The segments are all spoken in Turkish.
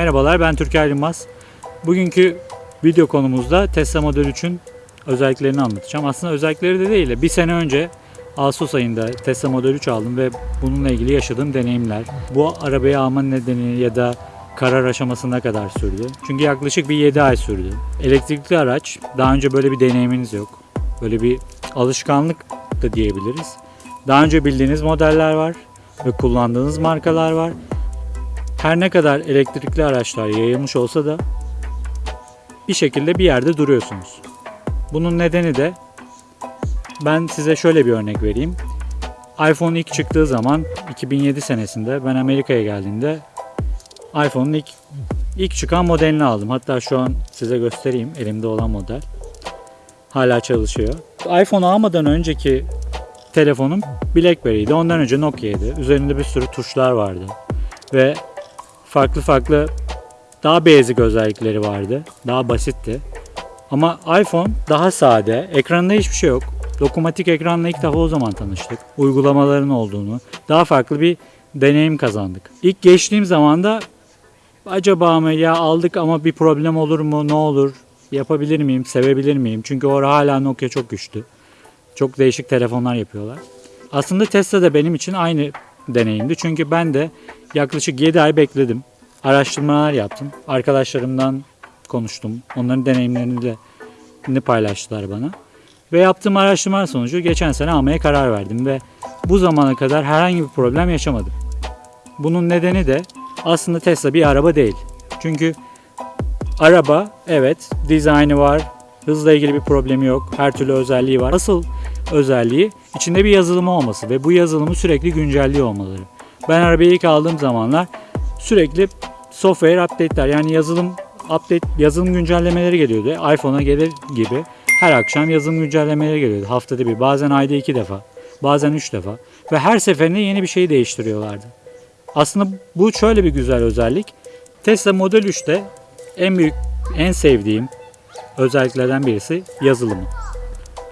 Merhabalar ben Türker Yılmaz. Bugünkü video konumuzda Tesla Model 3'ün özelliklerini anlatacağım. Aslında özellikleri de değil de bir sene önce Ağustos ayında Tesla Model 3 aldım ve bununla ilgili yaşadığım deneyimler. Bu arabayı alma nedeni ya da karar aşamasına kadar sürdü. Çünkü yaklaşık bir 7 ay sürdü. Elektrikli araç daha önce böyle bir deneyiminiz yok. Böyle bir alışkanlık da diyebiliriz. Daha önce bildiğiniz modeller var ve kullandığınız markalar var. Her ne kadar elektrikli araçlar yayılmış olsa da bir şekilde bir yerde duruyorsunuz. Bunun nedeni de ben size şöyle bir örnek vereyim. iPhone ilk çıktığı zaman 2007 senesinde ben Amerika'ya geldiğimde iPhone'un ilk ilk çıkan modelini aldım. Hatta şu an size göstereyim elimde olan model. Hala çalışıyor. iPhone almadan önceki telefonum BlackBerry'ydi. Ondan önce Nokia'ydı. Üzerinde bir sürü tuşlar vardı. Ve farklı farklı daha basic özellikleri vardı. Daha basitti. Ama iPhone daha sade. Ekranında hiçbir şey yok. Dokunmatik ekranla ilk defa o zaman tanıştık. Uygulamaların olduğunu, daha farklı bir deneyim kazandık. İlk geçtiğim zaman da acaba mı ya aldık ama bir problem olur mu, ne olur, yapabilir miyim, sevebilir miyim? Çünkü orada hala Nokia çok güçlü. Çok değişik telefonlar yapıyorlar. Aslında Tesla da benim için aynı deneyimdi. Çünkü ben de yaklaşık 7 ay bekledim. Araştırmalar yaptım. Arkadaşlarımdan konuştum. Onların deneyimlerini de paylaştılar bana. Ve yaptığım araştırmalar sonucu geçen sene almaya karar verdim ve bu zamana kadar herhangi bir problem yaşamadım. Bunun nedeni de aslında Tesla bir araba değil. Çünkü araba evet dizaynı var, hızla ilgili bir problemi yok, her türlü özelliği var. Asıl özelliği içinde bir yazılımı olması ve bu yazılımı sürekli güncelliyor olmaları. Ben arabayı ilk aldığım zamanlar sürekli software update'ler yani yazılım update yazılım güncellemeleri geliyordu. iPhone'a gelir gibi her akşam yazılım güncellemeleri geliyordu. Haftada bir, bazen ayda iki defa, bazen üç defa ve her seferinde yeni bir şey değiştiriyorlardı. Aslında bu şöyle bir güzel özellik. Tesla Model 3'te en büyük, en sevdiğim özelliklerden birisi yazılımı.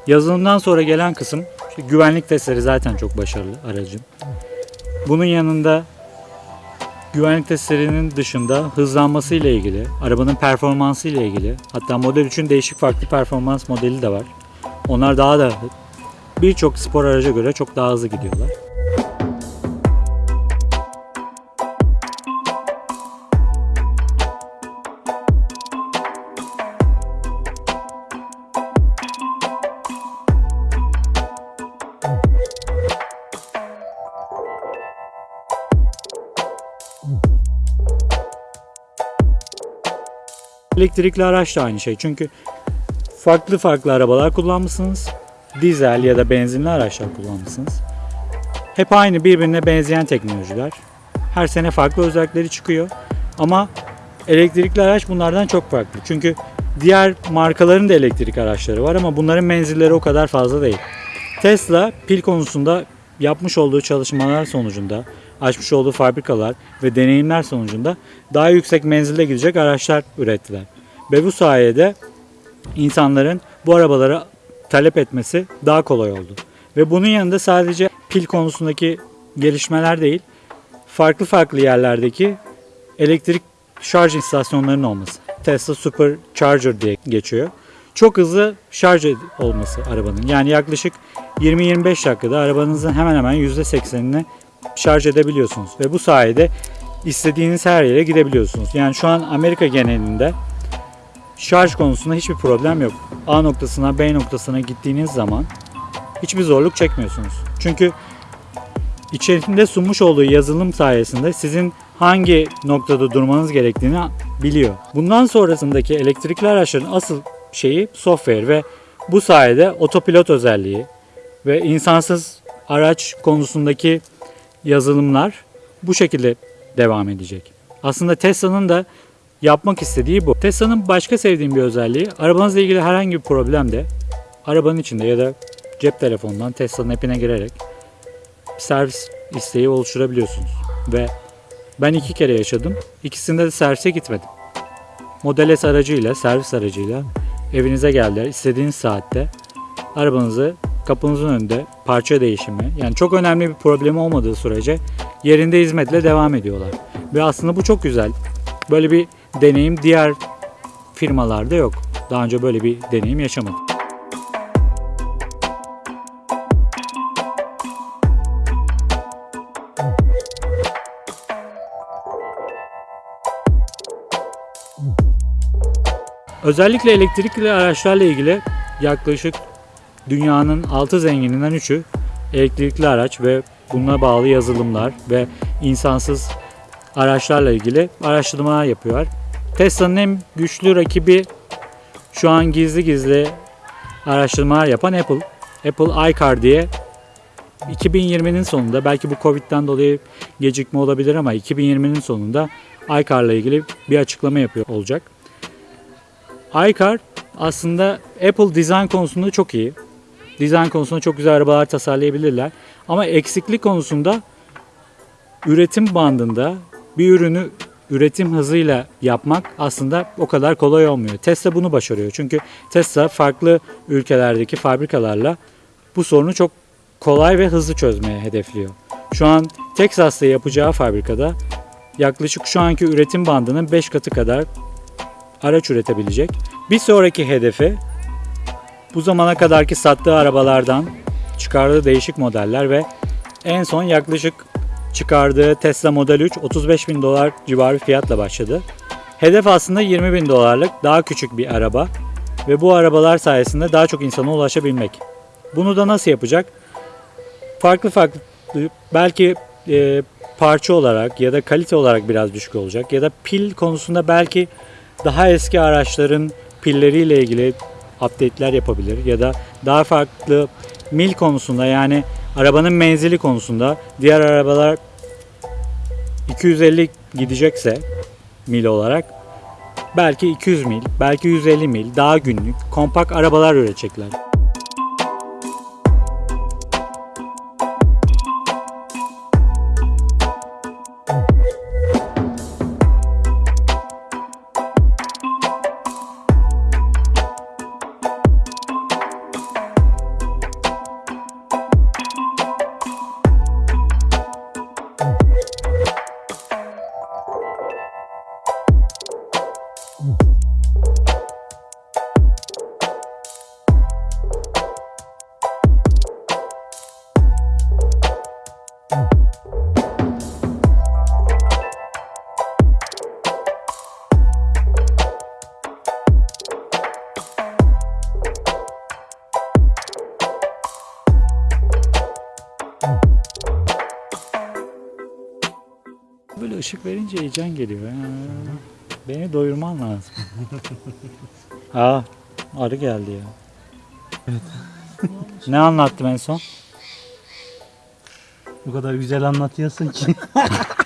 Yazılımdan sonra gelen kısım işte güvenlik testleri zaten çok başarılı aracın. Bunun yanında güvenlik testlerinin dışında hızlanması ile ilgili, arabanın performansı ile ilgili, hatta Model 3'ün değişik farklı performans modeli de var. Onlar daha da birçok spor araca göre çok daha hızlı gidiyorlar. Elektrikli araç da aynı şey. Çünkü farklı farklı arabalar kullanmışsınız. Dizel ya da benzinli araçlar kullanmışsınız. Hep aynı birbirine benzeyen teknolojiler. Her sene farklı özellikleri çıkıyor. Ama elektrikli araç bunlardan çok farklı. Çünkü diğer markaların da elektrik araçları var ama bunların menzilleri o kadar fazla değil. Tesla pil konusunda yapmış olduğu çalışmalar sonucunda, açmış olduğu fabrikalar ve deneyimler sonucunda daha yüksek menzilde gidecek araçlar ürettiler. Ve bu sayede insanların bu arabalara talep etmesi daha kolay oldu. Ve bunun yanında sadece pil konusundaki gelişmeler değil, farklı farklı yerlerdeki elektrik şarj istasyonlarının olması. Tesla Supercharger diye geçiyor. Çok hızlı şarj olması arabanın. Yani yaklaşık 20-25 dakikada arabanızın hemen hemen %80'ini şarj edebiliyorsunuz. Ve bu sayede istediğiniz her yere gidebiliyorsunuz. Yani şu an Amerika genelinde şarj konusunda hiçbir problem yok. A noktasına B noktasına gittiğiniz zaman hiçbir zorluk çekmiyorsunuz. Çünkü içerisinde sunmuş olduğu yazılım sayesinde sizin hangi noktada durmanız gerektiğini biliyor. Bundan sonrasındaki elektrikli araçların asıl şeyi software ve bu sayede otopilot özelliği ve insansız araç konusundaki yazılımlar bu şekilde devam edecek. Aslında Tesla'nın da yapmak istediği bu. Tesla'nın başka sevdiğim bir özelliği arabanızla ilgili herhangi bir problemde arabanın içinde ya da cep telefonundan Tesla'nın app'ine girerek servis isteği oluşturabiliyorsunuz. Ve ben iki kere yaşadım. İkisinde de servise gitmedim. Model S aracıyla, servis aracıyla evinize geldiler. istediğiniz saatte arabanızı kapınızın önünde parça değişimi yani çok önemli bir problemi olmadığı sürece yerinde hizmetle devam ediyorlar. Ve aslında bu çok güzel. Böyle bir deneyim diğer firmalarda yok. Daha önce böyle bir deneyim yaşamadım. Özellikle elektrikli araçlarla ilgili yaklaşık dünyanın 6 zengininden 3'ü elektrikli araç ve buna bağlı yazılımlar ve insansız araçlarla ilgili araştırmalar yapıyorlar. Tesla'nın en güçlü rakibi şu an gizli gizli araştırmalar yapan Apple. Apple iCar diye 2020'nin sonunda belki bu Covid'den dolayı gecikme olabilir ama 2020'nin sonunda iCar'la ilgili bir açıklama yapıyor olacak. iCar aslında Apple design konusunda çok iyi. Design konusunda çok güzel arabalar tasarlayabilirler. Ama eksiklik konusunda üretim bandında bir ürünü üretim hızıyla yapmak aslında o kadar kolay olmuyor. Tesla bunu başarıyor. Çünkü Tesla farklı ülkelerdeki fabrikalarla bu sorunu çok kolay ve hızlı çözmeye hedefliyor. Şu an Texas'ta yapacağı fabrikada yaklaşık şu anki üretim bandının 5 katı kadar araç üretebilecek. Bir sonraki hedefi bu zamana kadarki sattığı arabalardan çıkardığı değişik modeller ve en son yaklaşık çıkardığı Tesla Model 3 35 bin dolar civarı fiyatla başladı. Hedef aslında 20 bin dolarlık daha küçük bir araba ve bu arabalar sayesinde daha çok insana ulaşabilmek. Bunu da nasıl yapacak? Farklı farklı belki e, parça olarak ya da kalite olarak biraz düşük olacak ya da pil konusunda belki daha eski araçların pilleriyle ilgili update'ler yapabilir ya da daha farklı mil konusunda yani arabanın menzili konusunda diğer arabalar 250 gidecekse mil olarak belki 200 mil, belki 150 mil daha günlük kompakt arabalar üretecekler. Böyle ışık verince heyecan geliyor. Beni doyurman lazım. Aa, arı geldi ya. ne anlattım en son? O kadar güzel anlatıyorsun ki.